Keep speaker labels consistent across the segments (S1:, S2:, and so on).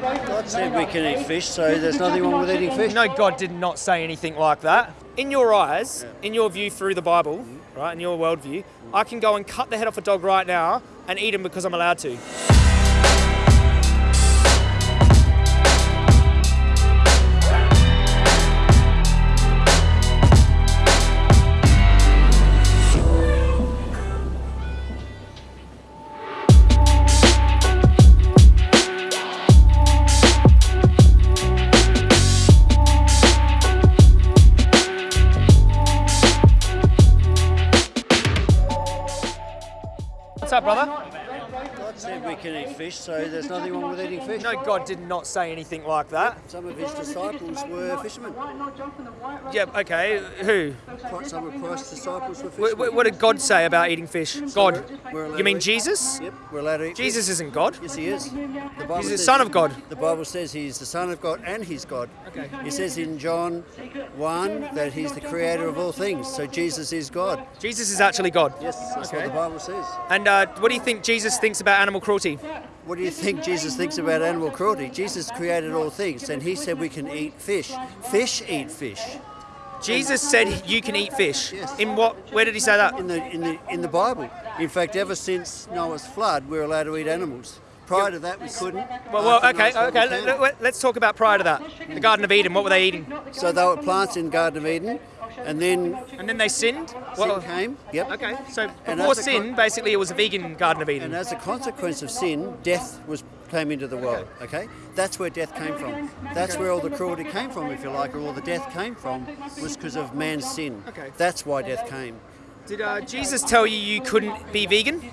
S1: God said we can eat fish, so there's nothing wrong with eating fish.
S2: No, God did not say anything like that. In your eyes, in your view through the Bible, right, in your worldview, I can go and cut the head off a dog right now and eat him because I'm allowed to.
S1: Fish.
S2: No, God did not say anything like that.
S1: Some of his disciples were fishermen.
S2: Yeah, okay. Who?
S1: Quite some of Christ's disciples were fishermen.
S2: wh- What did God say about eating fish? God. You mean Jesus?
S1: Yep, we're allowed to eat
S2: Jesus
S1: fish.
S2: isn't God.
S1: Yes, he is. The Bible
S2: He's the Son of God.
S1: The Bible says he's the Son of God and he's God.
S2: Okay.
S1: It says in John 1 that he's the creator of all things, so Jesus is God.
S2: Jesus is actually God.
S1: Yes, that's
S2: Okay.
S1: what the Bible says.
S2: And uh, what do you think Jesus thinks about animal cruelty?
S1: What do you think Jesus thinks about animal cruelty? Jesus created all things and he said we can eat fish. Fish eat fish.
S2: Jesus said you can eat fish.
S1: Yes.
S2: In what? Where did he say that?
S1: In the in the in the Bible. In fact, ever since Noah's flood, we're allowed to eat animals. Prior to that, we couldn't.
S2: Well, well
S1: After
S2: okay, okay. Let,
S1: can.
S2: let, let's talk about prior to that. The Garden of Eden. What were they eating?
S1: So they were plants in Garden of Eden, and then
S2: And then they sinned.
S1: sin
S2: Well,
S1: came. Yep.
S2: okay. So
S1: And
S2: before
S1: as
S2: sin,
S1: con-
S2: basically, it was a vegan Garden of Eden.
S1: And as a consequence of sin, death was came into the world. Okay, that's where death came from. That's where all the cruelty came from, if you like, or all the death came from, was because of man's sin.
S2: Okay.
S1: That's why death came.
S2: Did uh, Jesus tell you you couldn't be vegan?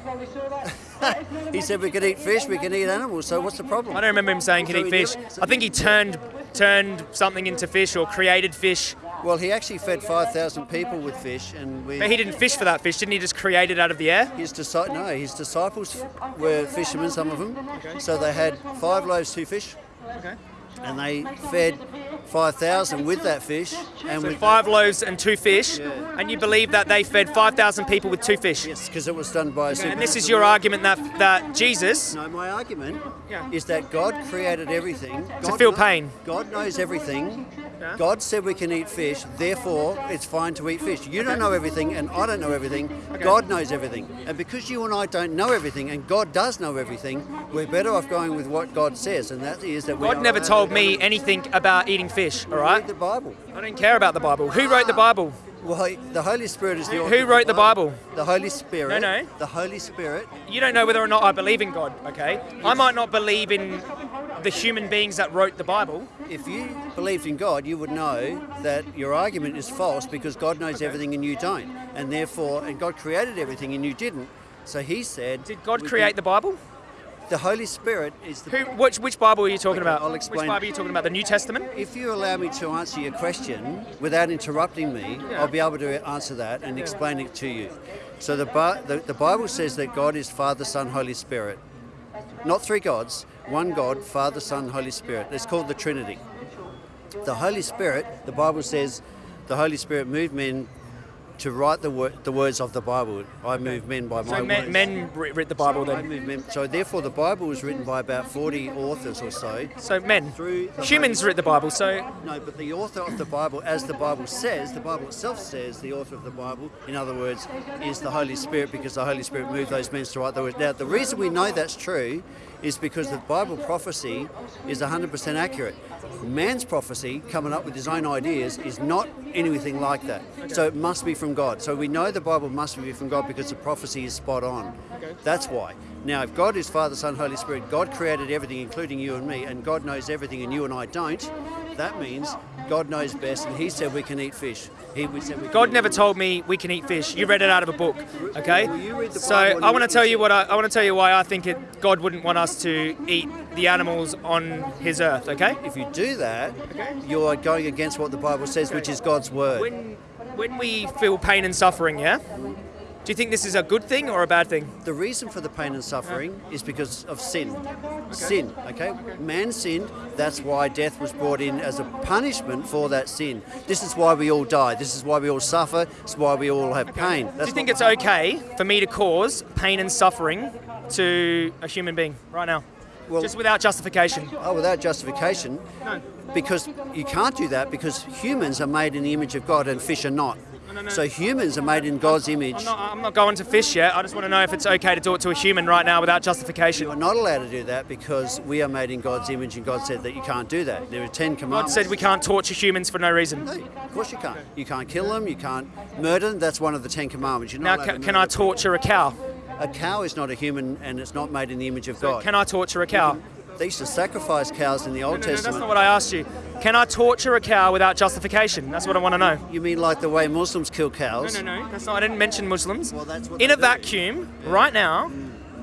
S1: He said we could eat fish, we can eat animals. So what's the problem?
S2: I don't remember him saying can
S1: So
S2: eat fish. I think he turned turned something into fish or created fish.
S1: Well, he actually fed 5,000 people with fish, and we.
S2: But he didn't fish for that fish, didn't he? Just create it out of the air.
S1: His disci- no, his disciples were fishermen, some of them. So they had five loaves, two fish,
S2: Okay.
S1: And they fed 5,000 with that fish. And
S2: So
S1: with
S2: five loaves and two fish,
S1: Yeah.
S2: and you believe that they fed 5,000 people with two fish.
S1: Yes, because it was done by a
S2: And this is your argument that that Jesus
S1: No, my argument
S2: Yeah.
S1: is that God created everything. God
S2: feel
S1: kno-
S2: pain.
S1: God knows everything.
S2: Yeah.
S1: God said we can eat fish, therefore it's fine to eat fish. You don't know everything, and I don't know everything. God knows everything. And because you and I don't know everything, and God does know everything, we're better off going with what God says, and that is that we
S2: God never told me anything about eating fish. all right?
S1: read the Bible.
S2: I don't care about the Bible. Who wrote the Bible?
S1: Well, the Holy Spirit is the
S2: Who-
S1: author
S2: who wrote the Bible?
S1: The Holy Spirit.
S2: No, no.
S1: The Holy Spirit.
S2: You don't know whether or not I believe in God. Okay, I might not believe in the human beings that wrote the Bible.
S1: If you believed in God, you would know that your argument is false because God knows everything and you don't. And therefore, and God created everything and you didn't. So he said,
S2: Did God create
S1: can-
S2: the Bible?
S1: The Holy Spirit is the.
S2: Who? Which which Bible are you talking
S1: Okay,
S2: about?
S1: I'll explain. Which.
S2: Bible are you talking about? The New Testament?
S1: If you allow me to answer your question without interrupting me,
S2: Yeah.
S1: I'll be able to answer that and explain it to you. So the, the the Bible says that God is Father, Son, Holy Spirit. Not three gods, one God, Father, Son, Holy Spirit. It's called the Trinity. The Holy Spirit, the Bible says, the Holy Spirit moved men to write the, wor- the words of the Bible. I move men by my
S2: So men,
S1: words.
S2: men writ the Bible then.
S1: So therefore, the Bible was written by about 40 authors or so.
S2: So men.
S1: Through the
S2: Humans writ the Bible. So
S1: No, but the author of the Bible, as the Bible says, the Bible itself says, the author of the Bible, in other words, is the Holy Spirit because the Holy Spirit moved those men to write the words. Now, the reason we know that's true is because the Bible prophecy is 100% accurate. Man's prophecy, coming up with his own ideas, is not anything like that. So it must be from God. So we know the Bible must be from God because the prophecy is spot on. That's why. Now, if God is Father, Son, Holy Spirit, God created everything, including you and me, and God knows everything, and you and I don't. That means God knows best, and He said we can eat fish. He said we
S2: God never told me we can eat fish. You read it out of a book, okay?
S1: Well, you read the
S2: So I want to tell you what I, I want to tell you why I think it, God wouldn't want us to eat the animals on His earth, okay?
S1: If you do that, you are going against what the Bible says, which is God's word.
S2: When when we feel pain and suffering, yeah, do you think this is a good thing or a bad thing?
S1: The reason for the pain and suffering is because of sin. Sin, okay? Man sinned, that's why death was brought in as a punishment for that sin. This is why we all die. This is why we all suffer. This is why we all have pain.
S2: Do you think it's okay for me to cause pain and suffering to a human being right now?
S1: Well-
S2: Just without justification.
S1: Oh, without justification,
S2: No.
S1: because you can't do that because humans are made in the image of God and fish are not.
S2: No, no.
S1: So humans are made in God's image.
S2: I'm not, I'm not going to fish yet. I just want to know if it's okay to do it to a human right now without justification.
S1: You're not allowed to do that because we are made in God's image and God said that you can't do that. There are Ten commandments.
S2: God said we can't torture humans for no reason.
S1: No, of course you can't. You can't kill them, you can't murder them. That's one of the Ten Commandments. You're
S2: Now,
S1: allowed
S2: can, can I torture a cow?
S1: A cow is not a human and it's not made in the image of God.
S2: Can I torture a cow?
S1: They used to sacrifice cows in the Old
S2: No, no, that's
S1: Testament.
S2: not what I asked you. Can I torture a cow without justification? That's what I want to know.
S1: You mean like the way Muslims kill cows?
S2: no, no. No. That's not. I didn't mention Muslims.
S1: Well, that's what
S2: In a
S1: do.
S2: vacuum, right now,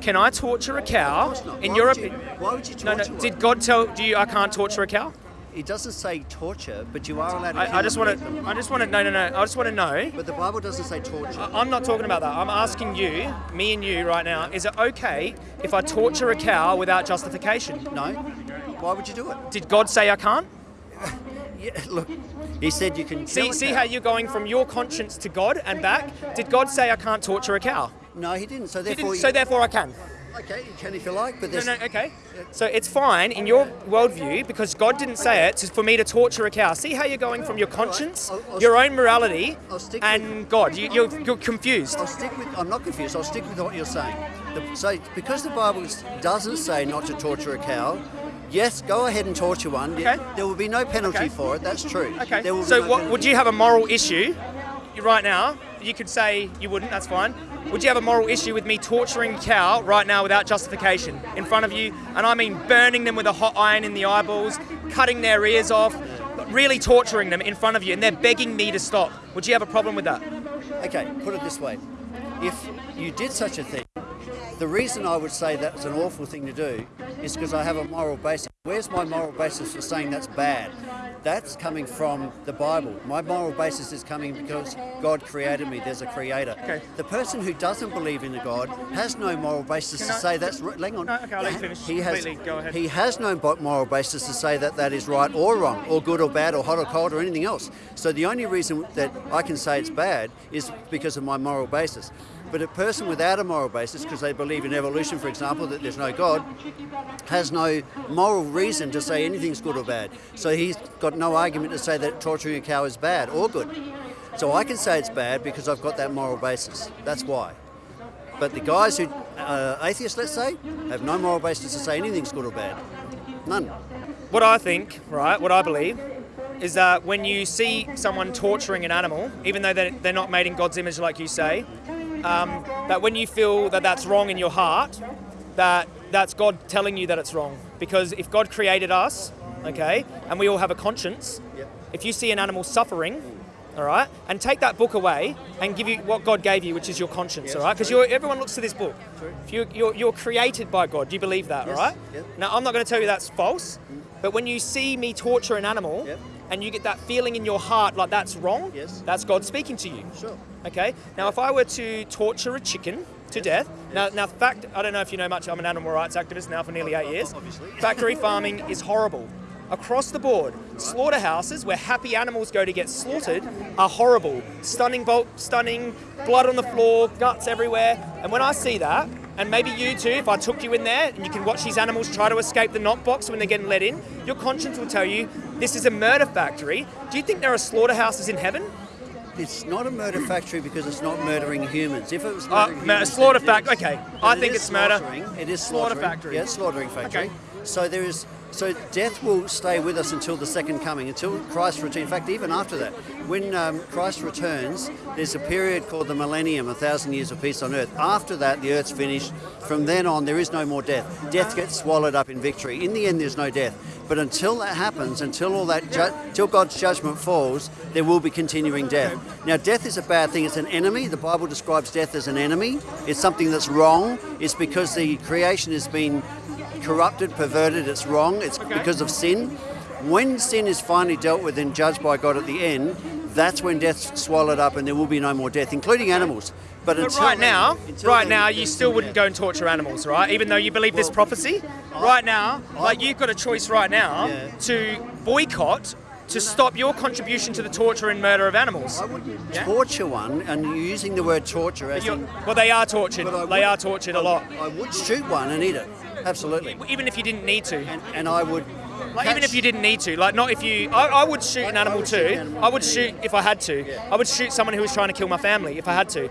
S2: can I torture a cow?
S1: Of course not.
S2: In
S1: Why
S2: your
S1: would you-
S2: opinion?
S1: Why would you
S2: No,
S1: torture
S2: no.
S1: one?
S2: Did God tell you I can't torture a cow?
S1: It doesn't say torture, but you are allowed to
S2: I, I just want
S1: and eat them.
S2: to. I just want to. No, no, no. I just want to know.
S1: But the Bible doesn't say torture.
S2: I'm not talking about that. I'm asking you, me and you, right now. Is it okay if I torture a cow without justification?
S1: No? Why would you do it?
S2: Did God say I can't?
S1: Yeah, look, he said you can
S2: See, see
S1: cow.
S2: how you're going from your conscience to God and back. Did God say I can't torture a cow?
S1: No, he didn't. So therefore,
S2: didn't, so therefore I can.
S1: Okay, you can if you like, but
S2: this.
S1: No,
S2: no, okay. So it's fine in your worldview because God didn't say it for me to torture a cow. See how you're going from your conscience,
S1: I'll- I'll
S2: your own morality, and God. You, you're, you're confused.
S1: I'll stick with. I'm not confused. I'll stick with what you're saying. The, so because the Bible doesn't say not to torture a cow, yes, go ahead and torture one.
S2: Okay.
S1: There will be no penalty
S2: Okay.
S1: for it. That's true.
S2: Okay.
S1: There will be
S2: So
S1: no
S2: what
S1: penalty.
S2: would you have a moral issue right now? You could say you wouldn't. That's fine. Would you have a moral issue with me torturing a cow right now without justification in front of you? And I mean burning them with a hot iron in the eyeballs, cutting their ears off, really torturing them in front of you, and they're begging me to stop. Would you have a problem with that?
S1: Okay, put it this way: if you did such a thing, the reason I would say that's an awful thing to do is because I have a moral basis. Where's my moral basis for saying that's bad? That's coming from the Bible. My moral basis is coming because God created me. There's a creator.
S2: Okay.
S1: The person who doesn't believe in a God has no moral basis
S2: Can
S1: to
S2: I-
S1: say that's right. Hang on.
S2: No, okay, I'll finish.
S1: He has,
S2: Completely, go ahead.
S1: He has no moral basis to say that that is right or wrong, or good or bad, or hot or cold, or anything else. So the only reason that I can say it's bad is because of my moral basis. But a person without a moral basis, because they believe in evolution, for example, that there's no God, has no moral reason to say anything's good or bad. So he's got no argument to say that torturing a cow is bad or good. So I can say it's bad because I've got that moral basis. That's why. But the guys who, uh, atheists, let's say, have no moral basis to say anything's good or bad. None.
S2: What I think, right, what I believe, is that when you see someone torturing an animal, even though they're not made in God's image, like you say, um, that when you feel that that's wrong in your heart, that that's God telling you that it's wrong. Because if God created us, okay, and we all have a conscience,
S1: Yep.
S2: if you see an animal suffering, all right, and take that book away and give you what God gave you, which is your conscience,
S1: Yes,
S2: all right, because everyone looks to this book.
S1: True.
S2: If you, you're, you're created by God, do you believe that,
S1: Yes,
S2: all right?
S1: yep.
S2: Now, I'm not going to tell you that's false, but when you see me torture an animal
S1: Yep.
S2: And you get that feeling in your heart like that's wrong,
S1: Yes.
S2: that's God speaking to you.
S1: Sure.
S2: Okay. Now, if I were to torture a chicken to death, now, now, fact, I don't know if you know much. I'm an animal rights activist now for nearly eight years.
S1: Obviously.
S2: Factory farming is horrible. Across the board, slaughterhouses where happy animals go to get slaughtered are horrible. Stunning bolt, stunning, blood on the floor, guts everywhere. And when I see that, and maybe you too, if I took you in there and you can watch these animals try to escape the knock box when they're getting let in, your conscience will tell you this is a murder factory. Do you think there are slaughterhouses in heaven?
S1: It's not a murder factory because it's not murdering humans. If it was
S2: Uh,
S1: murdering
S2: mur-
S1: humans,
S2: slaughter
S1: then it
S2: fac-
S1: is.
S2: okay.
S1: But
S2: I
S1: it
S2: think it's murder.
S1: slaughtering. It is
S2: Slaughter factory.
S1: Yeah, slaughtering factory.
S2: Okay.
S1: So there is. So death will stay with us until the second coming, until Christ returns. In fact, even after that, when um, Christ returns, there's a period called the millennium, a thousand years of peace on earth. After that, the earth's finished. From then on, there is no more death. Death gets swallowed up in victory. In the end, there's no death. But until that happens, until all that, ju- till God's judgment falls, there will be continuing death. Now, death is a bad thing. It's an enemy. The Bible describes death as an enemy. It's something that's wrong. It's because the creation has been corrupted, perverted. It's wrong. It's
S2: Okay.
S1: because of sin. When sin is finally dealt with and judged by God at the end, that's when death's swallowed up, and there will be no more death, including animals. But,
S2: But right now, right now, you still wouldn't go and torture animals, right? Even though you believe this
S1: Well,
S2: prophecy. right now, like you've got a choice right now
S1: Yeah.
S2: to boycott to stop your contribution to the torture and murder of animals.
S1: I wouldn't
S2: Yeah.
S1: torture one, and you're using the word torture as in,
S2: well, they are tortured. They
S1: would-
S2: are tortured a lot.
S1: I would shoot one and eat it. Absolutely.
S2: Even if you didn't need to.
S1: And, and I would.
S2: Like, even if you didn't need to, like not if you, I, I would shoot an
S1: I
S2: animal
S1: an
S2: too.
S1: animal
S2: I would shoot if I had to.
S1: Yeah.
S2: I would shoot someone who was trying to kill my family if I had to.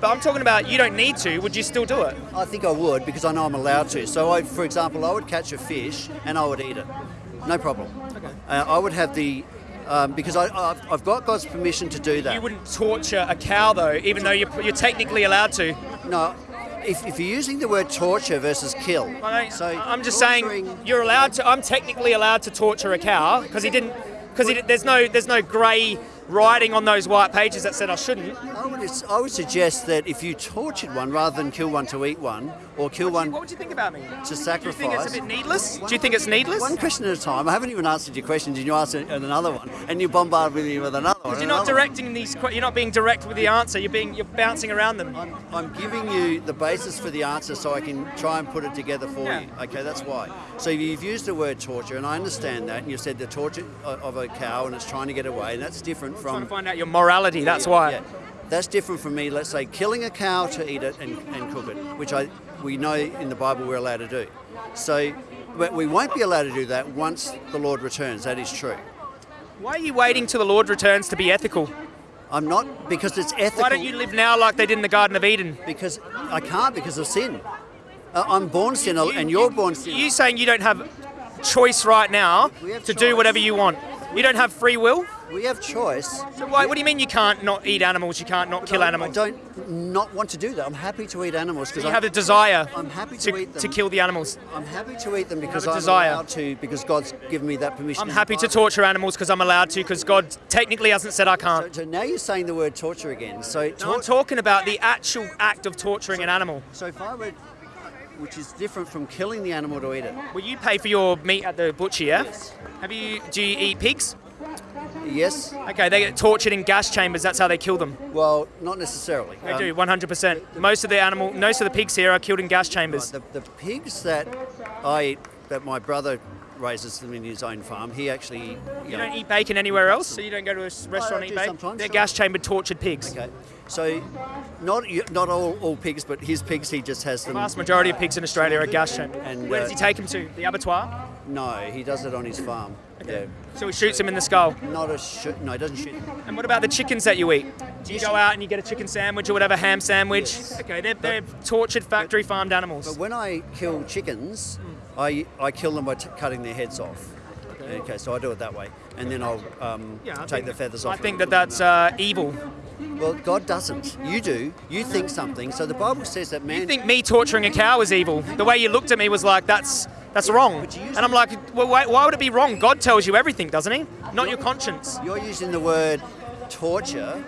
S2: But I'm talking about you don't need to. Would you still do it?
S1: I think I would because I know I'm allowed to. So, I, for example, I would catch a fish and I would eat it. No problem.
S2: Okay.
S1: Uh, I would have the. Um, because I, I've, I've got God's permission to do that.
S2: You wouldn't torture a cow though, even though you're, you're technically allowed to.
S1: No, if, if you're using the word torture versus kill, so
S2: I'm just saying you're allowed to. I'm technically allowed to torture a cow because he didn't. Because there's no there's no grey writing on those white pages that said I shouldn't.
S1: I would, I would suggest that if you tortured one rather than kill one to eat one or kill one
S2: What would you think about me?
S1: to sacrifice.
S2: Do you think it's a bit needless? Do you think it's needless?
S1: One question at a time. I haven't even answered your question. Did you answer another one? And you bombard me with another one.
S2: You're not
S1: another one.
S2: directing these. You're not being direct with the answer. You're being. You're bouncing around them.
S1: I'm, I'm giving you the basis for the answer so I can try and put it together for
S2: Yeah.
S1: you. Okay, that's why. So you've used the word torture, and I understand that, and you've said the torture of a cow and it's trying to get away, and that's different
S2: trying to find out your morality. That's why.
S1: Yeah, that's different from me, let's say, killing a cow to eat it and, and cook it, which I we know in the Bible we're allowed to do. So, but we won't be allowed to do that once the Lord returns. That is true.
S2: Why are you waiting till the Lord returns to be ethical?
S1: I'm not because it's ethical.
S2: Why don't you live now like they did in the Garden of Eden?
S1: Because I can't because of sin. Uh, I'm born sinner, and you're born sinner.
S2: You're saying you don't have choice right now to do whatever you want? You don't have free will.
S1: We have choice.
S2: So why, what do you mean you can't not eat animals? You can't not kill
S1: I-
S2: animals?
S1: I don't not want to do that. I'm happy to eat animals because
S2: I have a desire
S1: I'm happy to eat them.
S2: to kill the animals.
S1: I'm happy to eat them because I'm
S2: desire.
S1: allowed to because God's given me that permission.
S2: I'm happy to torture animals because I'm allowed to because God technically hasn't said I can't.
S1: so now you're saying the word torture again. So,
S2: No, I'm talking about the actual act of torturing an animal.
S1: so if I were, which is different from killing the animal to eat it.
S2: Well, you pay for your meat at the butcher, yeah?
S1: Yes.
S2: Have you? Do you eat pigs?
S1: Yes.
S2: Okay, they get tortured in gas chambers. That's how they kill them.
S1: Well, not necessarily.
S2: They
S1: Um,
S2: do, 100%. Most of the animal, most of the pigs here are killed in gas chambers.
S1: The, the pigs that I eat, that my brother raises them in his own farm, he actually. You,
S2: You
S1: know,
S2: don't eat bacon anywhere else, so you don't go to a restaurant and eat bacon. They're
S1: sure.
S2: gas chambered, tortured pigs.
S1: Okay. So, not not all, all pigs, but his pigs, he just has them.
S2: The vast majority of pigs in Australia are gas chambered.
S1: And,
S2: Where
S1: uh,
S2: does he take them to? The abattoir?
S1: No, he does it on his farm. Yeah.
S2: So he shoots him in the skull.
S1: Not a shoot. No, he doesn't shoot.
S2: And what about the chickens that you eat? Do you go out and you get a chicken sandwich or whatever, ham sandwich?
S1: Yes.
S2: Okay, they're, they're tortured factory farmed animals.
S1: But when I kill chickens, I I kill them by t- cutting their heads off. Okay. okay. so I do it that way, and then I'll um,
S2: Yeah,
S1: take the feathers off.
S2: I
S1: think
S2: that that's uh, evil.
S1: Well, God doesn't. You do. You think something. So the Bible says that man.
S2: You think me torturing a cow is evil? The way you looked at me was like, that's that's wrong.
S1: But you use
S2: And I'm like, well, why, why would it be wrong? God tells you everything, doesn't he? Not your conscience.
S1: You're using the word torture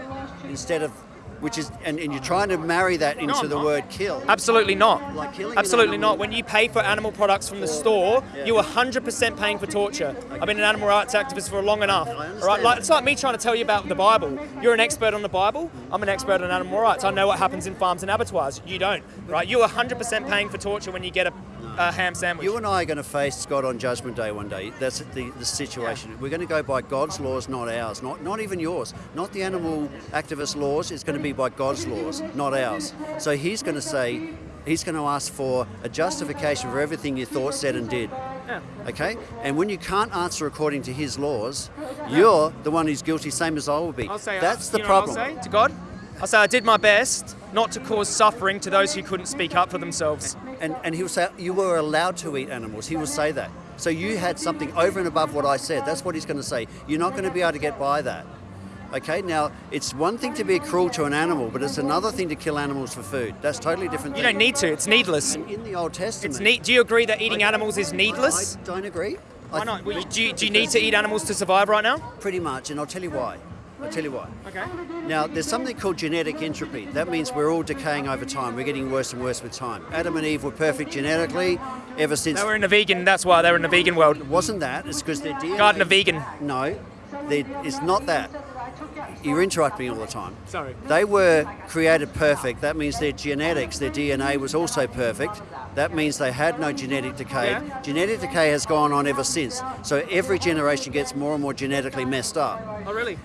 S1: instead of, which is, and, and you're trying to marry that into
S2: I'm
S1: the
S2: not.
S1: word kill.
S2: Absolutely not.
S1: Like killing an
S2: Absolutely
S1: animal.
S2: not. When you pay for animal products from the store,
S1: Yeah.
S2: you are 100% paying for torture. I've been an animal rights activist for long enough. Right? Like, it's like me trying to tell you about the Bible. You're an expert on the Bible. I'm an expert on animal rights. I know what happens in farms and abattoirs. You don't. Right? You are 100% paying for torture when you get a, a ham sandwich.
S1: You and I are going to face God on Judgment Day one day. That's the, the situation. We're going to go by God's laws, not ours. Not not even yours. Not the animal activist laws. It's going to be by God's laws, not ours. So He's going to say, He's going to ask for a justification for everything you thought, said, and did.
S2: Yeah.
S1: Okay? And when you can't answer according to His laws, you're the one who's guilty, same as I will be.
S2: I'll say
S1: That's
S2: uh,
S1: the
S2: know what
S1: problem.
S2: I'll say to God. I'll say I did my best not to cause suffering to those who couldn't speak up for themselves.
S1: And, and he'll say, You were allowed to eat animals. He will say that. So you had something over and above what I said. That's what he's going to say. You're not going to be able to get by that. Okay, now it's one thing to be cruel to an animal, but it's another thing to kill animals for food. That's totally different.
S2: You
S1: thing.
S2: don't need to. It's needless.
S1: And in the Old Testament,
S2: It's neat. Do you agree that eating animals is needless?
S1: I don't agree.
S2: Why not? Well, Do you, do you need to eat animals to survive right now?
S1: Pretty much, and I'll tell you why. I'll tell you why.
S2: Okay.
S1: Now, there's something called genetic entropy. That means we're all decaying over time. We're getting worse and worse with time. Adam and Eve were perfect genetically ever since.
S2: They were in the vegan. That's why they were in the vegan world.
S1: It wasn't that. It's because their DNA.
S2: Garden of vegan.
S1: No, it's not that. You're interrupting me all the time.
S2: Sorry.
S1: They were created perfect. That means their genetics, their DNA was also perfect. That means they had no genetic decay.
S2: Yeah.
S1: Genetic decay has gone on ever since. So every generation gets more and more genetically messed up.
S2: Oh, really?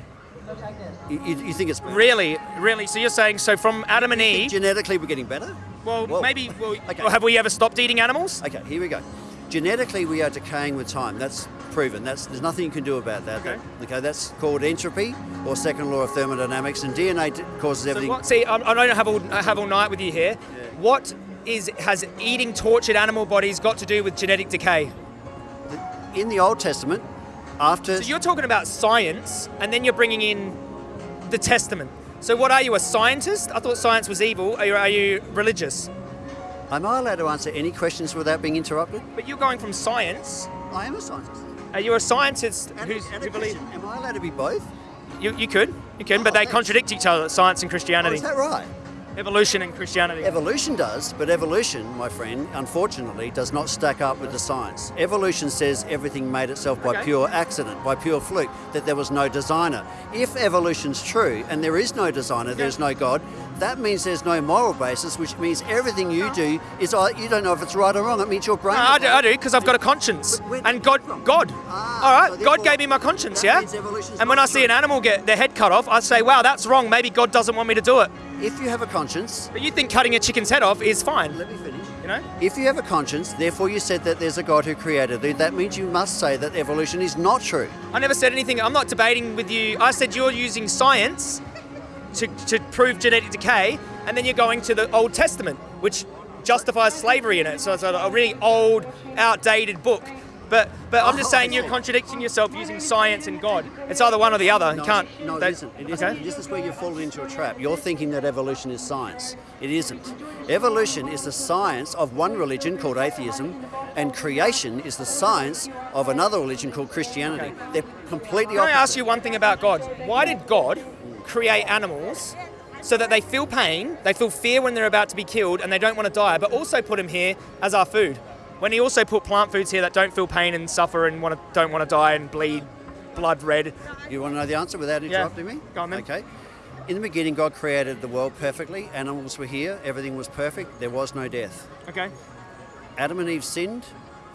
S1: You, you, you think it's
S2: Really, Really? So you're saying so from Adam and Eve?
S1: Genetically, we're getting better.
S2: Well,
S1: Well,
S2: maybe. Well,
S1: okay.
S2: well, have we ever stopped eating animals?
S1: Okay, here we go. Genetically, we are decaying with time. That's proven. That's there's nothing you can do about that.
S2: Okay.
S1: That- okay, that's called entropy or second law of thermodynamics, and DNA d- causes
S2: So
S1: everything.
S2: what, see, I, I don't have all, I have all night with you here. What is has eating tortured animal bodies got to do with genetic decay?
S1: In the Old Testament, after
S2: So you're talking about science, and then you're bringing in the Testament. So what are you, a scientist? I thought science was evil. Are you, are you religious?
S1: am I allowed to answer any questions without being interrupted?
S2: But you're going from science.
S1: I am a scientist.
S2: Are you a scientist
S1: And,
S2: who's,
S1: and
S2: who believes?
S1: Am I allowed to be both?
S2: You, you could, you can, oh, but
S1: Oh,
S2: they
S1: thanks.
S2: contradict each other, science and
S1: Oh,
S2: Christianity.
S1: is that right?
S2: Evolution and Christianity.
S1: Evolution does, but evolution, my friend, unfortunately, does not stack up with the science. Evolution says everything made itself by
S2: Okay.
S1: pure accident, by pure fluke, that there was no designer. If evolution's true and there is no designer, there's no God, that means there's no moral basis, which means everything you do is uh, you don't know if it's right or wrong. It means your brain.
S2: No, I do, I do, because I've got a conscience. And God, God.
S1: Ah,
S2: All right,
S1: so
S2: God gave me my conscience, yeah? And when I see an animal get their head cut off, I say, wow, that's wrong. Maybe God doesn't want me to do it.
S1: If you have a conscience,
S2: But you think cutting a chicken's head off is fine,
S1: let me finish.
S2: you know?
S1: If you have a conscience, therefore you said that there's a God who created you, that means you must say that evolution is not true.
S2: I never said anything. I'm not debating with you. I said you're using science to, to prove genetic decay, and then you're going to the Old Testament, which justifies slavery in it. So it's a, a really old, outdated book. But but I'm just
S1: Oh,
S2: saying you're contradicting yourself using science and God. It's either one or the other.
S1: No,
S2: you can't.
S1: No,
S2: they-
S1: it isn't. It isn't.
S2: Okay.
S1: This is where you're falling into a trap. You're thinking that evolution is science. It isn't. Evolution is the science of one religion called atheism, and creation is the science of another religion called Christianity. They're completely
S2: Can I
S1: opposite.
S2: ask you one thing about God? Why did God create animals so that they feel pain, they feel fear when they're about to be killed, and they don't want to die, but also put them here as our food? When He also put plant foods here that don't feel pain and suffer and want to, don't want to die and bleed blood red.
S1: You want to know the answer without interrupting me?
S2: Go on then.
S1: Okay. In the beginning, God created the world perfectly. Animals were here. Everything was perfect. There was no death.
S2: Okay.
S1: Adam and Eve sinned.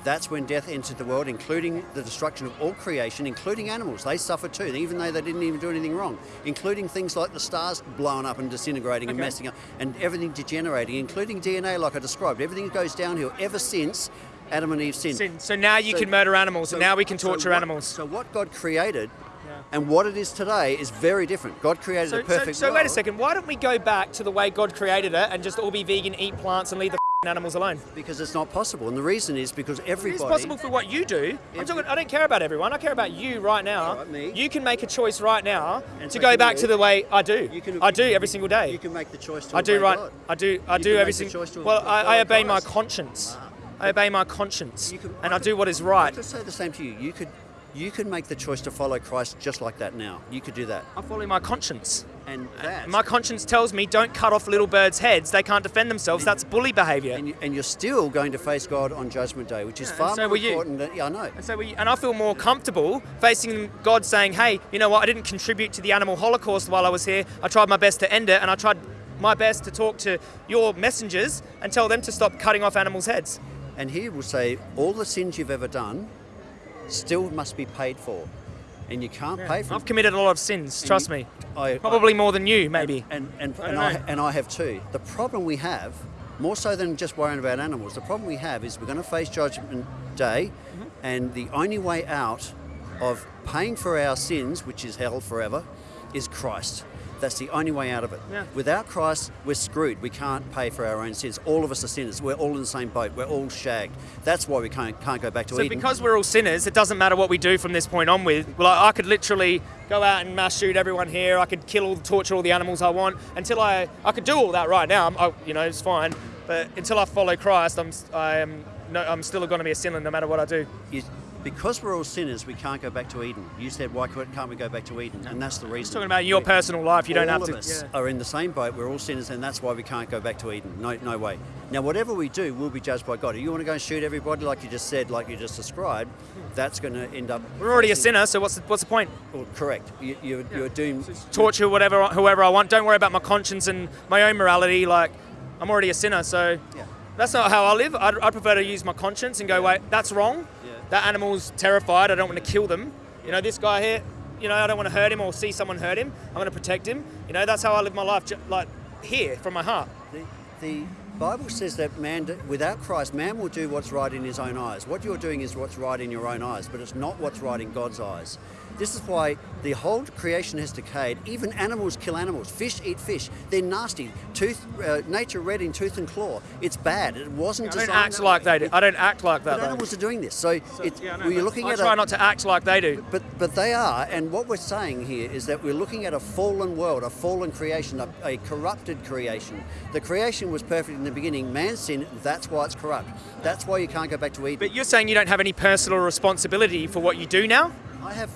S1: That's when death entered the world, including the destruction of all creation, including animals. They suffered too, even though they didn't even do anything wrong, including things like the stars blowing up and disintegrating and messing up, and everything degenerating, including DNA, like I described. Everything goes downhill ever since Adam and Eve sinned.
S2: Sin. So now you
S1: So-
S2: can murder animals,
S1: So-
S2: and now we can
S1: so
S2: torture
S1: what-
S2: animals.
S1: So what God created
S2: Yeah.
S1: and what it is today is very different. God created
S2: So,
S1: a
S2: so,
S1: perfect
S2: so wait a second. Why don't we go back to the way God created it and just all be vegan, eat plants, and leave the animals alone?
S1: because it's not possible. And the reason is because everybody.
S2: It's possible for what you do. I'm talking, I don't care about everyone. I care about you right now.
S1: Alright, me.
S2: You can make a choice right now
S1: And
S2: to go back to the way I do.
S1: You can-
S2: I do every single day.
S1: You can make the choice to
S2: I do right.
S1: God.
S2: I do. I
S1: You
S2: do every single. Well, I, I obey my
S1: Christ.
S2: conscience. I obey my conscience,
S1: You can-
S2: and
S1: I
S2: I do what is right.
S1: I could say the same to you. You could, you can make the choice to follow Christ just like that now. You could do that,
S2: I follow my conscience.
S1: and that,
S2: My conscience tells me don't cut off little birds' heads. They can't defend themselves. That's bully behaviour.
S1: and, you, and you're still going to face God on Judgment Day, which is
S2: Yeah,
S1: far
S2: so
S1: more
S2: you.
S1: important. Than, yeah, I know.
S2: And so we, and I feel more comfortable facing God saying, hey, you know what, I didn't contribute to the animal holocaust while I was here. I tried my best to end it, and I tried my best to talk to your messengers and tell them to stop cutting off animals' heads.
S1: And He will say, all the sins you've ever done still must be paid for, and you can't pay for.
S2: I've committed a lot of sins,
S1: And
S2: trust
S1: you-
S2: me.
S1: I,
S2: Probably more than you, maybe.
S1: And and
S2: I
S1: and
S2: don't
S1: I, and I have too. The problem we have, more so than just worrying about animals, the problem we have is we're going to face Judgment Day,
S2: Mm-hmm.
S1: and the only way out of paying for our sins, which is hell forever, is Christ. That's the only way out of it.
S2: Yeah.
S1: Without Christ, we're screwed. We can't pay for our own sins. All of us are sinners. We're all in the same boat. We're all shagged. That's why we can't can't go back to
S2: So
S1: Eden.
S2: because we're all sinners, it doesn't matter what we do from this point on with. Well, I, I could literally go out and mass shoot everyone here. I could kill all, torture all the animals I want until I, I could do all that right now. I'm, you know, it's fine. But until I follow Christ, I'm, I am, no, I'm still going to be a sinner no matter what I do.
S1: is because we're all sinners, we can't go back to Eden. You said, why can't we go back to Eden? And that's the reason.
S2: Talking about your
S1: We-
S2: personal life, you don't
S1: all
S2: have
S1: of
S2: to.
S1: us
S2: yeah.
S1: are in the same boat. We're all sinners, and that's why we can't go back to Eden. No, no way. Now, whatever we do, we'll be judged by God. If you want to go and shoot everybody, like you just said, like you just described, that's going to end up.
S2: We're already a sinner, so what's the, what's the point?
S1: Well, correct. You, you're, you're doomed.
S2: Torture whatever, whoever I want. Don't worry about my conscience and my own morality. Like, I'm already a sinner, so
S1: Yeah.
S2: that's not how I live. I'd, I'd prefer to use my conscience and go, wait, that's wrong.
S1: Yeah.
S2: That animal's terrified. I don't want to kill them. You know, this guy here, you know, I don't want to hurt him or see someone hurt him. I'm going to protect him. You know, that's how I live my life, like here from my heart.
S1: The, the Bible says that man, without Christ, man will do what's right in his own eyes. What you're doing is what's right in your own eyes, but it's not what's right in God's eyes. This is why the whole creation has decayed. Even animals kill animals. Fish eat fish. They're nasty. Tooth, uh, nature red in tooth and claw. It's bad. It wasn't
S2: I don't
S1: designed
S2: act like
S1: way.
S2: they do. I don't act like that.
S1: But
S2: though.
S1: animals are doing this. So, it's,
S2: Yeah, I
S1: you're
S2: but
S1: looking
S2: I
S1: at
S2: try
S1: a,
S2: not to act like they do.
S1: but but they are, and what we're saying here is that we're looking at a fallen world, a fallen creation, a, a corrupted creation. The creation was perfect in the beginning. Man's sin. That's why it's corrupt. That's why you can't go back to Eden.
S2: But you're saying you don't have any personal responsibility for what you do now?
S1: I have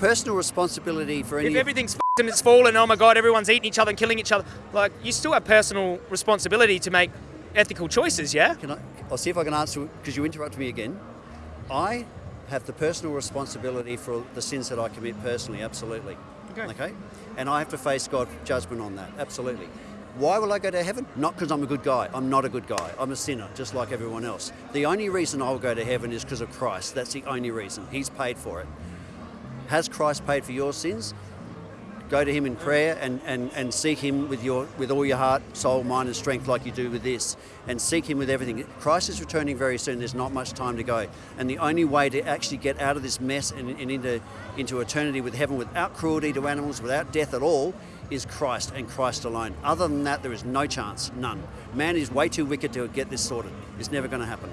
S1: personal responsibility for any.
S2: If everything's and it's fallen, oh my god, everyone's eating each other and killing each other, like you still have personal responsibility to make ethical choices, yeah?
S1: Can I, I'll see if I can answer because you interrupted me again. I have the personal responsibility for the sins that I commit personally, absolutely.
S2: Okay. okay.
S1: And I have to face God's judgment on that, absolutely. Why will I go to heaven? Not because I'm a good guy. I'm not a good guy. I'm a sinner, just like everyone else. The only reason I'll go to heaven is because of Christ. That's the only reason. He's paid for it. Has Christ paid for your sins? Go to him in prayer and, and, and seek him with your with all your heart, soul, mind, and strength, like you do with this, and seek him with everything. Christ is returning very soon. There's not much time to go, and the only way to actually get out of this mess and, and into into eternity with heaven without cruelty to animals, without death at all, is Christ and Christ alone. Other than that, there is no chance, none. Man is way too wicked to get this sorted. It's never going to happen.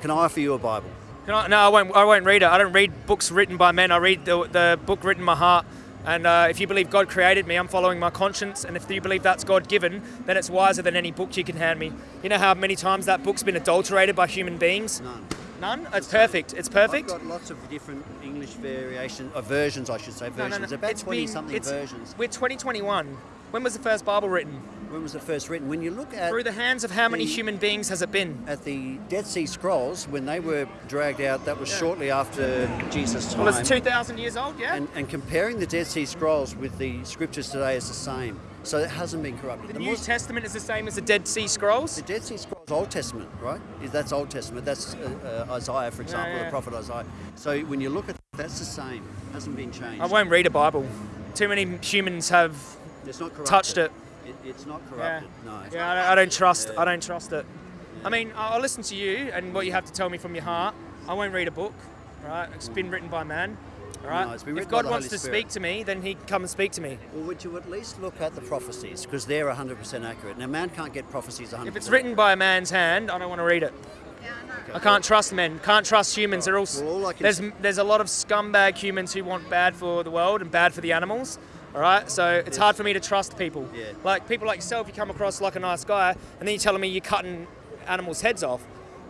S1: Can I offer you a Bible?
S2: I, no, I won't. I won't read it. I don't read books written by men. I read the, the book written in my heart. And uh, if you believe God created me, I'm following my conscience. And if you believe that's God given, then it's wiser than any book you can hand me. You know how many times that book's been adulterated by human beings?
S1: None.
S2: None. It's perfect. It's perfect.
S1: I've got lots of different English variation, uh, versions, I should say,
S2: No, no,
S1: versions.
S2: no.
S1: About
S2: It's
S1: 20
S2: been-
S1: something versions.
S2: We're 2021. When was the first Bible written?
S1: When was it first written? When you look at
S2: Through the hands of how many
S1: the-
S2: human beings has it been?
S1: at the Dead Sea Scrolls, when they were dragged out, that was shortly after Jesus' time.
S2: Well, it's 2,000 years old, yeah?
S1: and, and comparing the Dead Sea Scrolls with the scriptures today is the same. So it hasn't been corrupted.
S2: the
S1: The
S2: New Testament is the same as the Dead Sea Scrolls.
S1: the Dead Sea Scrolls, Old Testament, right? Is That's Old Testament. That's uh, uh, Isaiah, for example,
S2: yeah.
S1: the prophet Isaiah. So when you look at that's the same. It Hasn't been changed.
S2: I won't read a Bible. Too many humans have
S1: It's not corrupted.
S2: touched it.
S1: It- It's not
S2: Yeah,
S1: corrupted. No.
S2: yeah I, don't, I don't trust. I don't trust it. I mean, I'll I'll listen to you and what you have to tell me from your heart. I won't read a book, right? It's been mm. written by man, all right?
S1: No, it's been
S2: if God wants
S1: Holy
S2: to
S1: Spirit.
S2: speak to me, then He can come and speak to me.
S1: Well, would you at least look at the prophecies because they're 100% accurate. Now, man can't get prophecies 100%.
S2: If it's written by a man's hand, I don't want to read it. I can't trust men. Can't trust humans. They're all.
S1: Well, all
S2: there's there's a lot of scumbag humans who want bad for the world and bad for the animals. All right, so it's hard for me to trust people.
S1: Yeah.
S2: Like people like yourself, you come across like a nice guy, and then you're telling me you're cutting animals' heads off.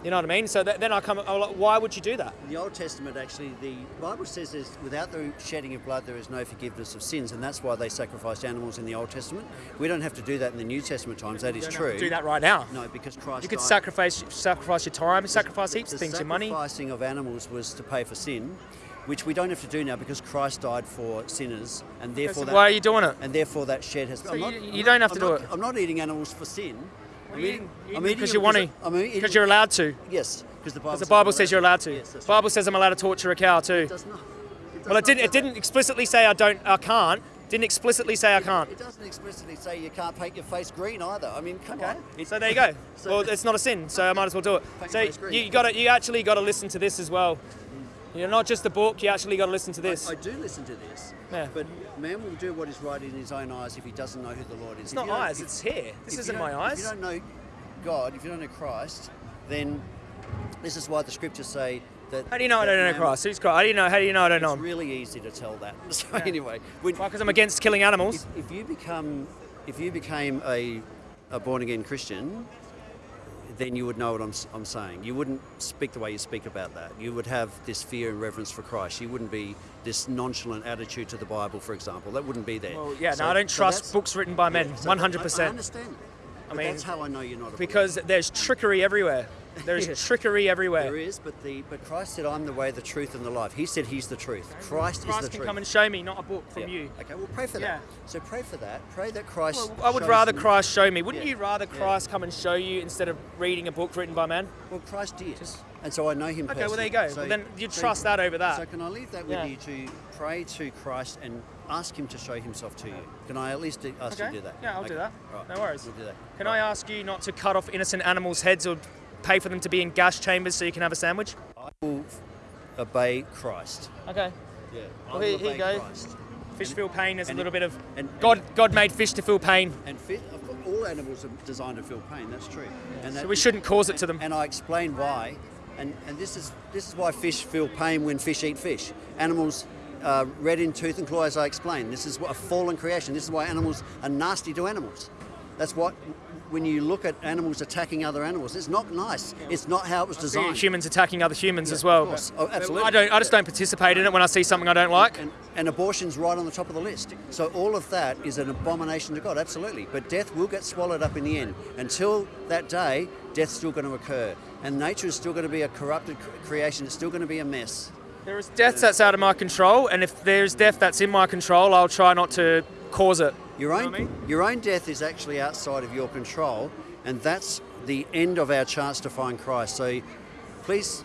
S2: You know what I mean? So that, then I come. I'm like, why would you do that?
S1: In the Old Testament, actually, the Bible says there's, without the shedding of blood, there is no forgiveness of sins, and that's why they sacrificed animals in the Old Testament. We don't have to do that in the New Testament times. That is true.
S2: have to do that right now.
S1: No, because Christ.
S2: You could
S1: died-
S2: sacrifice sacrifice your time, sacrifice heaps of things, your money.
S1: sacrificing of animals was to pay for sin, which we don't have to do now because Christ died for sinners, and therefore
S2: So
S1: that,
S2: why are you doing it?
S1: and therefore that shed has.
S2: So you- you don't have to
S1: I'm
S2: do
S1: not-
S2: it.
S1: I'm not eating animals for sin. I'm eating. I'm eating
S2: because you want to.
S1: I'm
S2: Because you're allowed to.
S1: Yes, because the Bible.
S2: Because the Bible says you're allowed to.
S1: Yes, that's
S2: Bible says I'm allowed to torture a cow too.
S1: It does not. It does
S2: Well, it didn't. It didn't explicitly say I don't. I can't. Didn't explicitly say I can't.
S1: It doesn't explicitly say you can't paint your face green either. I mean, come on.
S2: So there you go.
S1: So-
S2: well, it's not a sin, so I might as well do it. So
S1: your face green.
S2: you got to. You actually got to listen to this as well. You know, not just the book. You actually got to listen to this.
S1: I do listen to this,
S2: Yeah.
S1: but man will do what is right in his own eyes if he doesn't know who the Lord is.
S2: It's
S1: If
S2: not eyes.
S1: if-
S2: It's here. This isn't my eyes.
S1: If you don't know God, if you don't know Christ, then this is why the scriptures say that.
S2: How do you know I don't know Christ? Who's Christ? How do you know? How do you know I don't know
S1: It's really easy to tell that. So anyway, when,
S2: Why? Because I'm against killing animals.
S1: if, if you become, if you became a, a born again Christian, then you would know what I'm, I'm saying. You wouldn't speak the way you speak about that. You would have this fear and reverence for Christ. You wouldn't be this nonchalant attitude to the Bible, for example. That wouldn't be there.
S2: Well, yeah.
S1: So-
S2: no, I don't
S1: so
S2: trust books written by men.
S1: yeah, so
S2: One hundred
S1: I- I understand.
S2: I mean,
S1: that's how I know you're not a
S2: Because there's trickery everywhere. There's
S1: Yeah.
S2: trickery everywhere.
S1: There is, but the but Christ said, "I'm the way, the truth, and the life." He said He's the truth. Christ,
S2: Christ
S1: is the
S2: can
S1: truth.
S2: come and show me, not a book from
S1: Yeah.
S2: you.
S1: Okay, well, pray for
S2: Yeah.
S1: that. So pray for that. Pray that Christ.
S2: Well, I would rather Christ show me. Wouldn't
S1: Yeah.
S2: you rather
S1: Yeah.
S2: Christ come and show you instead of reading a book written by man?
S1: Well, Christ did, and so I know Him.
S2: Okay, well there you
S1: personally.
S2: go.
S1: So-
S2: well, then you
S1: so-
S2: trust that over that.
S1: So can I leave that with
S2: Yeah.
S1: you to pray to Christ and ask Him to show Himself to you? Can I at least ask you to do that?
S2: Yeah, I'll do that.
S1: Right.
S2: No worries.
S1: We'll do that.
S2: Can I ask you not to cut off innocent animals' heads or pay for them to be in gas chambers so you can have a sandwich?
S1: I will obey Christ.
S2: Okay.
S1: Yeah. I
S2: Well,
S1: will
S2: here- here you go.
S1: Christ.
S2: Fish feel pain. There's a
S1: and-
S2: little bit of
S1: and-
S2: God. God made fish to feel pain,
S1: And fit, of course, all animals are designed to feel pain. That's true. And
S2: so we shouldn't cause it to them.
S1: And I explain why. And, and this is this is why fish feel pain when fish eat fish. Animals uh, red in tooth and claw, as I explained. This is what a fallen creation. This is why animals are nasty to animals. That's what when you look at animals attacking other animals, it's not nice. It's not how it was designed.
S2: humans attacking other humans
S1: Yeah,
S2: as well.
S1: Oh, absolutely.
S2: I don't. I just don't participate in it when I see something I don't like.
S1: And, and abortion's right on the top of the list. So all of that is an abomination to God, absolutely. But death will get swallowed up in the end. Until that day, death's still going to occur. And nature is still going to be a corrupted creation. It's still going to be a mess.
S2: There is death that's out of my control, and if there's death that's in my control, I'll try not to cause it.
S1: Your
S2: know
S1: own,
S2: what I mean?
S1: your own death is actually outside of your control, and that's the end of our chance to find Christ. So please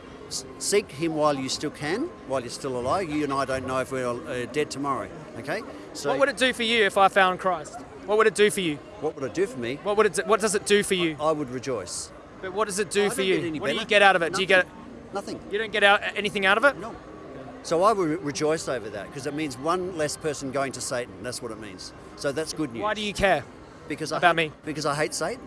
S1: seek Him while you still can, while you're still alive. You and I don't know if we're uh, dead tomorrow. Okay. So
S2: What would it do for you if I found Christ? What would it do for you?
S1: what would it do for me?
S2: What would it? do- What does it do for you?
S1: I would rejoice.
S2: But what does it do
S1: I
S2: for you? What do you get out of it? Do you get?
S1: Nothing.
S2: You don't get out anything out of it?
S1: No. So I would rejoice over that because it means one less person going to Satan. That's what it means. So that's good news.
S2: Why do you care?
S1: because I
S2: about
S1: hate,
S2: me?
S1: Because I hate Satan.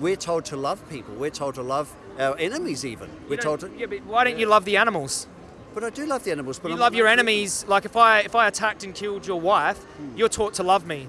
S1: We're told to love people. We're told to love our enemies even. We're told to.
S2: Yeah, but why don't you love the animals?
S1: But I do love the animals. But
S2: You
S1: I'm
S2: love your enemies. Like if I if I attacked and killed your wife, hmm. you're taught to love me.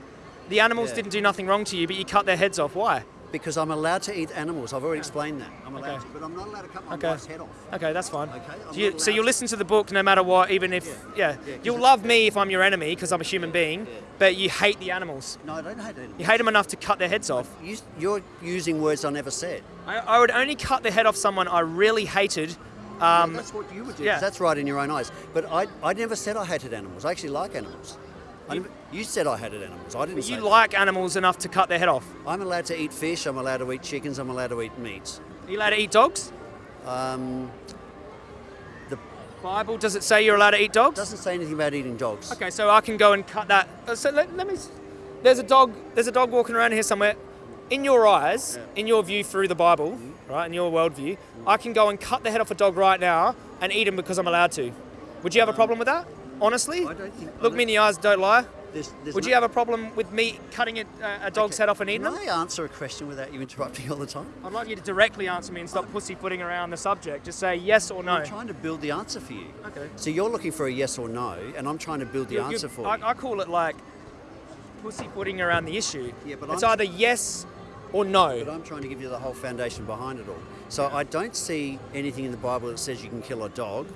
S2: The animals
S1: Yeah.
S2: didn't do nothing wrong to you, but you cut their heads off. Why?
S1: Because I'm allowed to eat animals. I've already explained that. I'm allowed
S2: Okay.
S1: to, but I'm not allowed to cut my
S2: Okay.
S1: wife's head off.
S2: Okay, that's fine.
S1: Okay,
S2: you, so you
S1: allowed-
S2: listen to the book no matter what, even if
S1: Yeah.
S2: yeah,
S1: Yeah,
S2: you'll love me if I'm your enemy because I'm a human being,
S1: Yeah.
S2: but you hate the animals.
S1: No, I don't hate animals.
S2: You hate them enough to cut their heads off.
S1: You, you're using words I never said.
S2: I, I would only cut the head off someone I really hated. Um,
S1: that's what you would do.
S2: yeah.
S1: That's right in your own eyes. But I, I never said I hated animals. I actually like animals.
S2: You-
S1: you said I hated animals. I didn't say
S2: you
S1: that.
S2: like animals enough to cut their head off.
S1: I'm allowed to eat fish. I'm allowed to eat chickens. I'm allowed to eat meat.
S2: Are you allowed to eat dogs?
S1: Um, the
S2: Bible does it say you're allowed to eat dogs?
S1: doesn't say anything about eating dogs.
S2: Okay, so I can go and cut that. uh, So let, let me. There's a dog. There's a dog walking around here somewhere. In your eyes, in your view through the Bible,
S1: Mm-hmm.
S2: right? In your worldview, I can go and cut the head off a dog right now and eat him because I'm allowed to. Would you have a problem with that? Honestly,
S1: I don't think. I
S2: look me in the eyes. Don't lie.
S1: There's, there's
S2: Would
S1: no-
S2: you have a problem with me cutting it, uh, a dog's
S1: Okay,
S2: head off and eating
S1: Can
S2: them?
S1: I answer a question without you interrupting all the time?
S2: I'd like you to directly answer me and stop pussyfooting around the subject. Just say yes or no.
S1: I'm trying to build the answer for you.
S2: Okay.
S1: So you're looking for a yes or no, and I'm trying to build the
S2: You- you-
S1: answer for
S2: I,
S1: you.
S2: I call it like pussyfooting around the issue.
S1: Yeah, but
S2: it's
S1: I'm-
S2: either yes or no.
S1: But I'm trying to give you the whole foundation behind it all. So I don't see anything in the Bible that says you can kill a dog,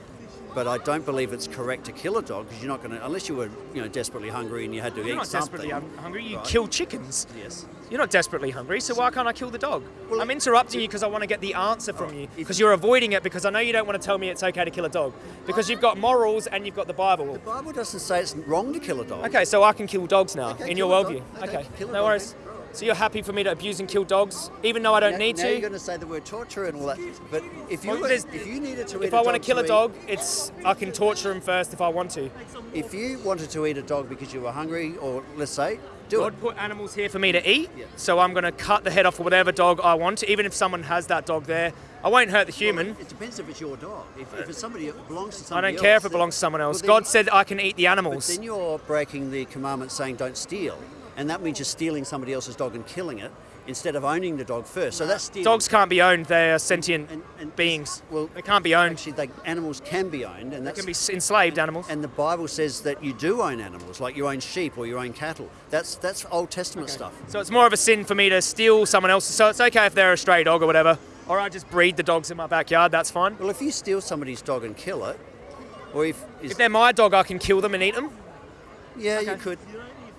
S1: but I don't believe it's correct to kill a dog because you're not going to, unless you were, you know, desperately hungry and you had to
S2: You're
S1: eat
S2: not desperately hun- hungry. You
S1: Right.
S2: kill chickens.
S1: Yes.
S2: You're not desperately hungry, so why can't I kill the dog?
S1: Well,
S2: I'm interrupting you because I want to get the answer from oh,
S1: you.
S2: Because you're avoiding it because I know you don't want to tell me it's okay to kill a dog. Because you've got morals and you've got the Bible.
S1: The Bible doesn't say it's wrong to kill a dog.
S2: Okay, so I can kill dogs now
S1: Okay,
S2: in your worldview.
S1: Okay,
S2: Okay, no worries. So you're happy for me to abuse and kill dogs, even though I don't
S1: Now,
S2: need
S1: now
S2: to?
S1: you're going to say the word torture and all that, but if you
S2: Well,
S1: if you needed to eat
S2: if
S1: a
S2: I want to kill a
S1: eat-
S2: dog, it's I can torture him first if I want to.
S1: if you wanted to eat a dog because you were hungry, or let's say, do it.
S2: God
S1: it.
S2: put animals here for me to eat,
S1: Yeah.
S2: so I'm going to cut the head off of whatever dog I want, even if someone has that dog there. I won't hurt the human.
S1: It depends if it's your dog. If, if it's somebody that belongs to
S2: someone
S1: else, I
S2: don't care
S1: else,
S2: if it belongs to someone else.
S1: well,
S2: God said I can eat the
S1: But
S2: animals.
S1: then you're breaking the commandment saying don't steal, and that means you're stealing somebody else's dog and killing it instead of owning the dog first. So that's stealing.
S2: Dogs can't be owned. They are sentient
S1: And- and-
S2: beings.
S1: well,
S2: they can't be owned.
S1: Actually, they, animals can be owned, and
S2: They can be enslaved animals.
S1: and the Bible says that you do own animals, like you own sheep or you own cattle. That's that's Old Testament stuff.
S2: So it's more of a sin for me to steal someone else's. So it's okay if they're a stray dog or whatever. Or I just breed the dogs in my backyard. That's fine.
S1: Well, if you steal somebody's dog and kill it, or if, is,
S2: If they're my dog, I can kill them and eat them.
S1: yeah, you
S2: okay.
S1: could.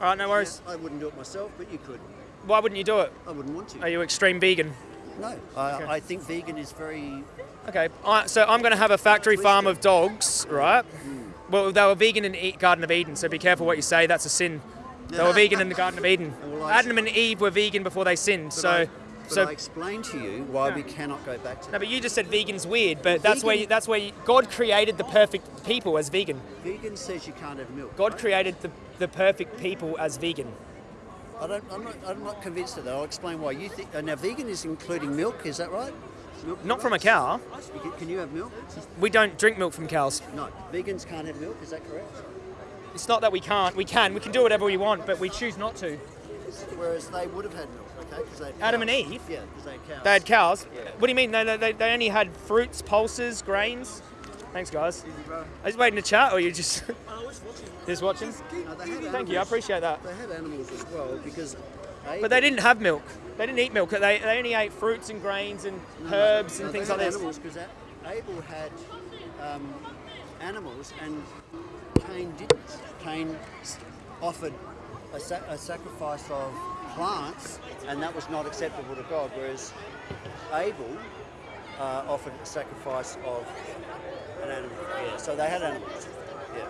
S2: All right, no worries.
S1: I wouldn't do it myself, but you could.
S2: Why wouldn't you do it?
S1: I wouldn't want to.
S2: Are you extreme vegan?
S1: No, I, I think vegan is very.
S2: Okay, I, so I'm going to have a factory farm of dogs, right? Hmm. Well, they were vegan in the Garden of Eden, so be careful what you say. That's a sin. They were vegan in the Garden of Eden. Adam and Eve were vegan before they sinned.
S1: But
S2: So,
S1: I,
S2: so
S1: I explained to you why we cannot go back to
S2: no,
S1: that.
S2: but you just said vegan's weird. But that's where you, that's where you, God created the perfect people as vegan.
S1: Vegan says you can't have milk.
S2: God
S1: right?
S2: created the, the perfect people as vegan.
S1: I don't, I'm, not, I'm not convinced of that. I'll explain why. You think now vegan is including milk? Is that right? Milk
S2: Not from a cow.
S1: Can you have milk?
S2: We don't drink milk from cows.
S1: No, vegans can't have milk. Is that correct?
S2: It's not that we can't. We can. We can do whatever we want, but we choose not to.
S1: Whereas they would have had milk, they
S2: Adam and. Eve?
S1: Yeah, because they had cows.
S2: They had cows.
S1: Yeah.
S2: What do you mean? They, they, they only had fruits, pulses, grains. Thanks, guys. Are you waiting to chat, or you just just watching?
S1: No,
S2: Thank you. I appreciate that.
S1: They had animals as well because.
S2: But they didn't have milk. They didn't eat milk. They, they only ate fruits and grains and herbs and things like this.
S1: Animals because Abel had um, animals and Cain didn't. Cain offered a, sa- a sacrifice of plants, and that was not acceptable to God. Whereas Abel uh, offered a sacrifice of an animal. Yeah, so they had animals. Yeah.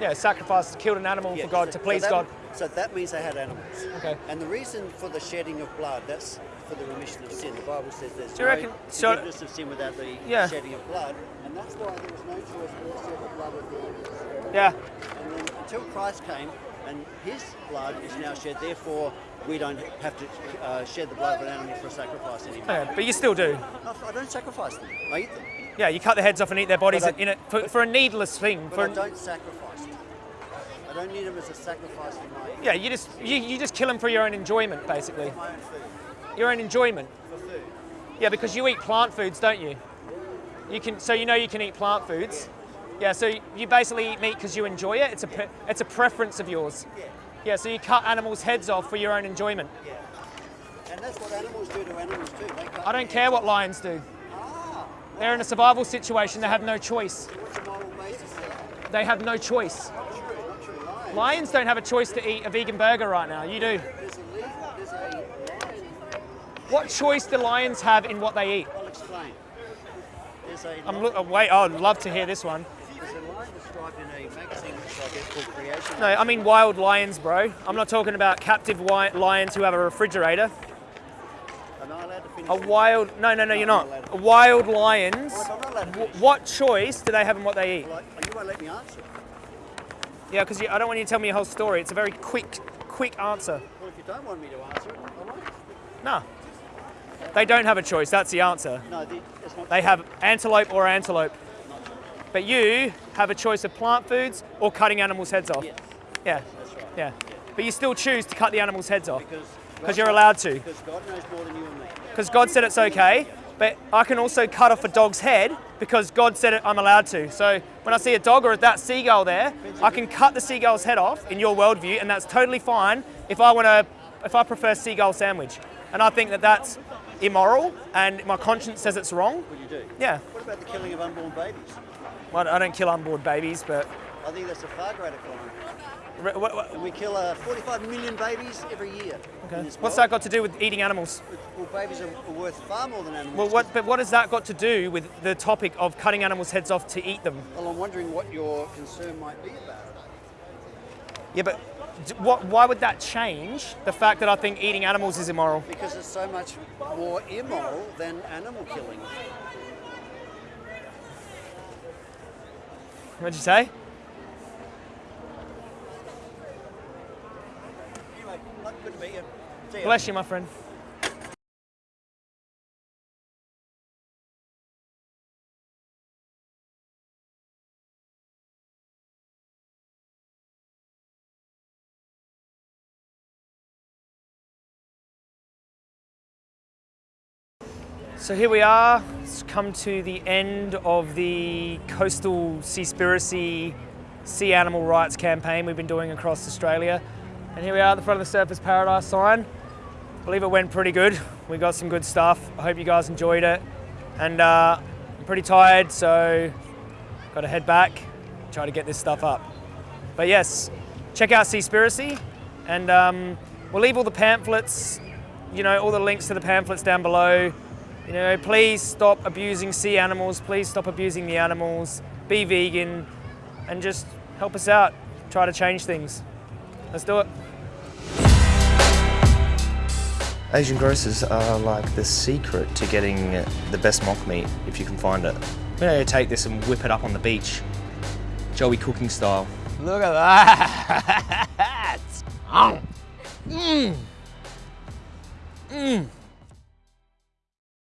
S2: Yeah, sacrificed, killed an animal
S1: Yeah,
S2: for God
S1: so-
S2: to
S1: so
S2: please
S1: that-
S2: God.
S1: So that means they had animals.
S2: Okay.
S1: And the reason for the shedding of blood, that's for the remission of sin. The Bible says there's
S2: Do you
S1: no
S2: reckon- so-
S1: forgiveness of sin without the
S2: Yeah.
S1: shedding of blood. And that's why there was no choice but to shed the blood of the animals.
S2: Yeah.
S1: And then until Christ came and his blood is now shed, therefore we don't have to uh, shed the blood of an animal for a sacrifice anymore.
S2: Okay, but you still do.
S1: No, I don't sacrifice them. I eat them.
S2: Yeah, you cut their heads off and eat their bodies
S1: I-
S2: in it for, for a needless thing.
S1: But
S2: For
S1: I don't sacrifice them. I don't need them as a sacrifice for my,
S2: yeah, you just you, you just kill them for your own enjoyment, basically.
S1: my own food.
S2: Your own enjoyment.
S1: For food.
S2: Yeah, because you eat plant foods, don't you? You can, so you know you can eat plant foods. Yeah, so you basically eat meat because you enjoy it. It's a, pre- it's a preference of yours.
S1: Yeah.
S2: Yeah, so you cut animals' heads off for your own enjoyment.
S1: Yeah. And that's what animals do to animals too.
S2: I don't care what lions do.
S1: Ah,
S2: They're in a survival situation. They have no choice.
S1: what's the moral basis of that?
S2: They have no choice.
S1: Not true, not true. Lions.
S2: Lions don't have a choice to eat a vegan burger right now. You do.
S1: There's a, there's a.
S2: What choice do lions have in what they eat?
S1: I'll explain.
S2: I'm look. oh, wait. I'd love to hear this one.
S1: A described in a magazine which I get called Creation.
S2: No, I mean wild lions, bro. I'm not talking about captive lions who have a refrigerator.
S1: Am I allowed to finish?
S2: A wild. No, no, no, you're not.
S1: I'm not.
S2: Wild lions.
S1: I'm not allowed to finish.
S2: What choice do they have in what they eat?
S1: Well, you won't let me answer.
S2: Yeah, because I don't want you to tell me your whole story. It's a very quick, quick answer.
S1: Well, if you don't want me to answer it, I won't.
S2: No. They don't have a choice. That's the answer.
S1: No, the, it's not.
S2: They have antelope or antelope. But you have a choice of plant foods or cutting animals' heads off.
S1: Yes,
S2: Yeah.
S1: that's right.
S2: Yeah. But you still choose to cut the animals' heads off
S1: Because
S2: you're allowed to.
S1: Because God knows more than you and me.
S2: Because God said it's okay. But I can also cut off a dog's head because God said it, I'm allowed to. So when I see a dog or that seagull there, I can cut the seagull's head off in your worldview, and that's totally fine if I want to, if I prefer seagull sandwich. And I think that that's immoral, and my conscience says it's wrong.
S1: What you do?
S2: Yeah.
S1: What about the killing of unborn babies?
S2: Well, I don't kill unborn babies, but
S1: I think that's a far greater crime.
S2: Re- what- what-
S1: we kill uh, 45 million babies every year. this
S2: what's that got to do with eating animals?
S1: Well, babies are are worth far more than animals.
S2: Well, what, but what has that got to do with the topic of cutting animals' heads off to eat them?
S1: Well, I'm wondering what your concern might be about it.
S2: Yeah, but what, why would that change the fact that I think eating animals is immoral?
S1: Because it's so much more immoral than animal killing.
S2: What'd you say?
S1: Anyway, not good to. See ya.
S2: Bless you, my friend. So here we are. It's come to the end of the coastal seaspiracy sea animal rights campaign we've been doing across Australia. And here we are at the front of the Surfers Paradise sign. I believe it went pretty good. We got some good stuff. I hope you guys enjoyed it. And uh, I'm pretty tired, so got to head back, try to get this stuff up. But yes, check out Seaspiracy, and um, we'll leave all the pamphlets, you know, all the links to the pamphlets down below. You know, please stop abusing sea animals. Please stop abusing the animals. Be vegan, and just help us out. Try to change things. Let's do it.
S3: Asian grocers are like the secret to getting the best mock meat if you can find it. We're gonna take this and whip it up on the beach, Joey cooking style.
S4: Look at that! Mmm. Mmm.